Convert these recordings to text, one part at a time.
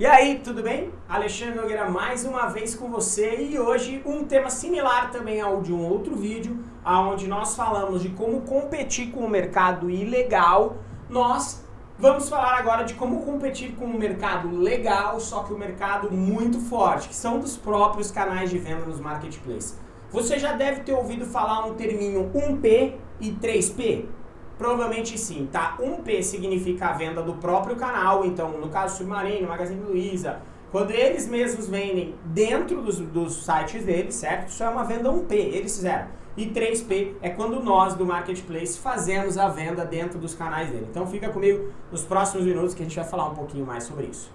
E aí, tudo bem? Alexandre Nogueira mais uma vez com você e hoje um tema similar também ao de um outro vídeo, onde nós falamos de como competir com o mercado ilegal. Nós vamos falar agora de como competir com o mercado legal, só que o mercado muito forte, que são dos próprios canais de venda nos marketplaces. Você já deve ter ouvido falar um terminho 1P e 3P. Provavelmente sim, tá? 1P significa a venda do próprio canal, então no caso Submarino, Magazine Luiza, quando eles mesmos vendem dentro dos, dos sites deles, certo? Isso é uma venda 1P, eles fizeram. E 3P é quando nós do Marketplace fazemos a venda dentro dos canais dele. Então fica comigo nos próximos minutos que a gente vai falar um pouquinho mais sobre isso.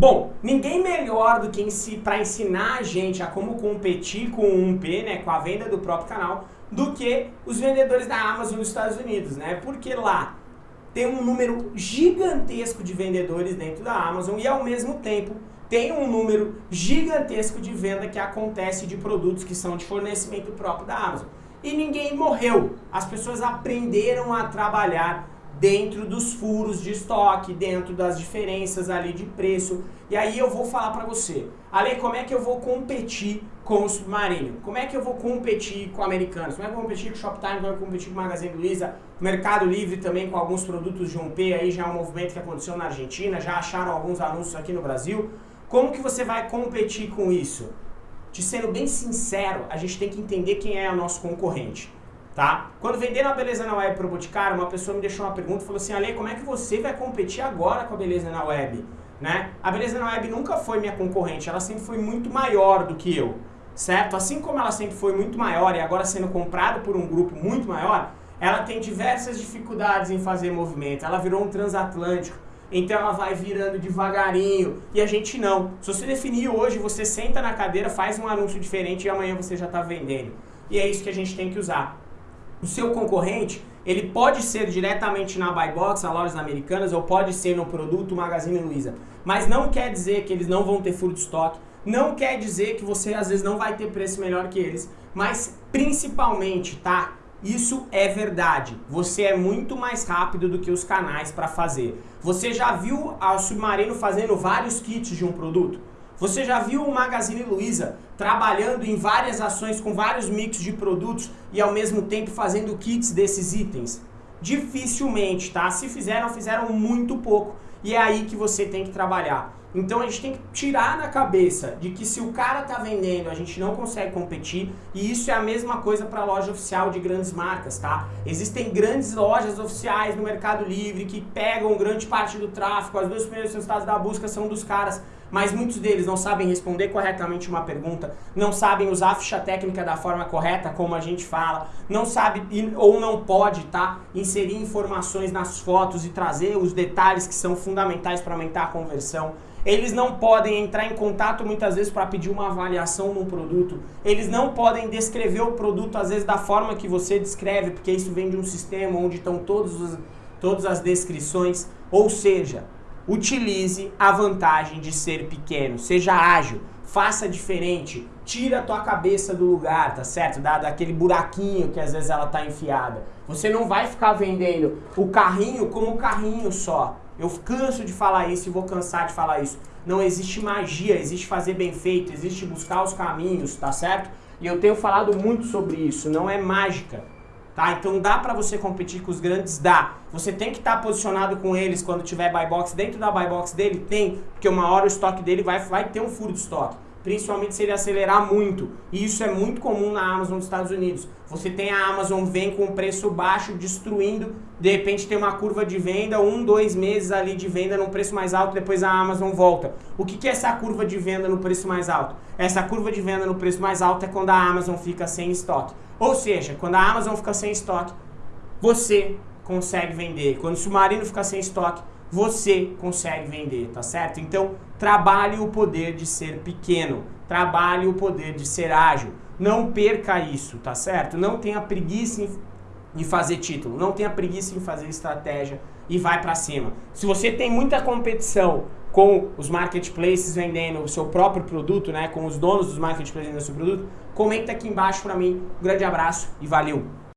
Bom, ninguém melhor do que para ensinar a gente a como competir com o 1P, né, com a venda do próprio canal, do que os vendedores da Amazon nos Estados Unidos, né? Porque lá tem um número gigantesco de vendedores dentro da Amazon e ao mesmo tempo tem um número gigantesco de venda que acontece de produtos que são de fornecimento próprio da Amazon. E ninguém morreu. As pessoas aprenderam a trabalhar dentro dos furos de estoque, dentro das diferenças ali de preço. E aí eu vou falar para você, Ale, como é que eu vou competir com o Submarino? Como é que eu vou competir com americanos? Como é que eu vou competir com o Shoptime? Como é que eu vou competir com o Magazine Luiza? Mercado Livre também com alguns produtos de 1P, aí já é um movimento que aconteceu na Argentina, já acharam alguns anúncios aqui no Brasil. Como que você vai competir com isso? Te sendo bem sincero, a gente tem que entender quem é o nosso concorrente tá? Quando venderam a Beleza na Web para o Boticário, uma pessoa me deixou uma pergunta e falou assim, Ale, como é que você vai competir agora com a Beleza na Web? Né? A Beleza na Web nunca foi minha concorrente, ela sempre foi muito maior do que eu, certo? Assim como ela sempre foi muito maior e agora sendo comprada por um grupo muito maior, ela tem diversas dificuldades em fazer movimento, ela virou um transatlântico, então ela vai virando devagarinho e a gente não. Se você definir hoje, você senta na cadeira, faz um anúncio diferente e amanhã você já está vendendo. E é isso que a gente tem que usar o seu concorrente, ele pode ser diretamente na buy box, na lojas americanas, ou pode ser no produto Magazine Luiza. Mas não quer dizer que eles não vão ter furo de estoque, não quer dizer que você às vezes não vai ter preço melhor que eles, mas principalmente, tá? Isso é verdade. Você é muito mais rápido do que os canais para fazer. Você já viu a Submarino fazendo vários kits de um produto? Você já viu o Magazine Luiza trabalhando em várias ações com vários mix de produtos e ao mesmo tempo fazendo kits desses itens? Dificilmente, tá? Se fizeram, fizeram muito pouco. E é aí que você tem que trabalhar. Então a gente tem que tirar na cabeça de que se o cara tá vendendo, a gente não consegue competir, e isso é a mesma coisa para loja oficial de grandes marcas, tá? Existem grandes lojas oficiais no Mercado Livre que pegam grande parte do tráfego, as duas primeiros resultados da busca são dos caras mas muitos deles não sabem responder corretamente uma pergunta, não sabem usar a ficha técnica da forma correta, como a gente fala, não sabe ou não pode tá, inserir informações nas fotos e trazer os detalhes que são fundamentais para aumentar a conversão. Eles não podem entrar em contato muitas vezes para pedir uma avaliação num produto. Eles não podem descrever o produto às vezes da forma que você descreve, porque isso vem de um sistema onde estão todos os, todas as descrições. Ou seja, Utilize a vantagem de ser pequeno, seja ágil, faça diferente, tira a tua cabeça do lugar, tá certo? Dado aquele buraquinho que às vezes ela tá enfiada. Você não vai ficar vendendo o carrinho como carrinho só. Eu canso de falar isso e vou cansar de falar isso. Não existe magia, existe fazer bem feito, existe buscar os caminhos, tá certo? E eu tenho falado muito sobre isso, não é mágica. Tá? Então dá para você competir com os grandes? Dá. Você tem que estar tá posicionado com eles quando tiver buy box. Dentro da buy box dele tem, porque uma hora o estoque dele vai, vai ter um furo de estoque. Principalmente se ele acelerar muito. E isso é muito comum na Amazon dos Estados Unidos. Você tem a Amazon vem com preço baixo, destruindo. De repente tem uma curva de venda, um, dois meses ali de venda no preço mais alto, depois a Amazon volta. O que, que é essa curva de venda no preço mais alto? Essa curva de venda no preço mais alto é quando a Amazon fica sem estoque. Ou seja, quando a Amazon fica sem estoque, você consegue vender. Quando o Submarino fica sem estoque, você consegue vender, tá certo? Então, trabalhe o poder de ser pequeno, trabalhe o poder de ser ágil. Não perca isso, tá certo? Não tenha preguiça em, fazer título, não tenha preguiça em fazer estratégia, e vai para cima. Se você tem muita competição com os marketplaces vendendo o seu próprio produto, né, com os donos dos marketplaces vendendo o seu produto, comenta aqui embaixo para mim. Um grande abraço e valeu!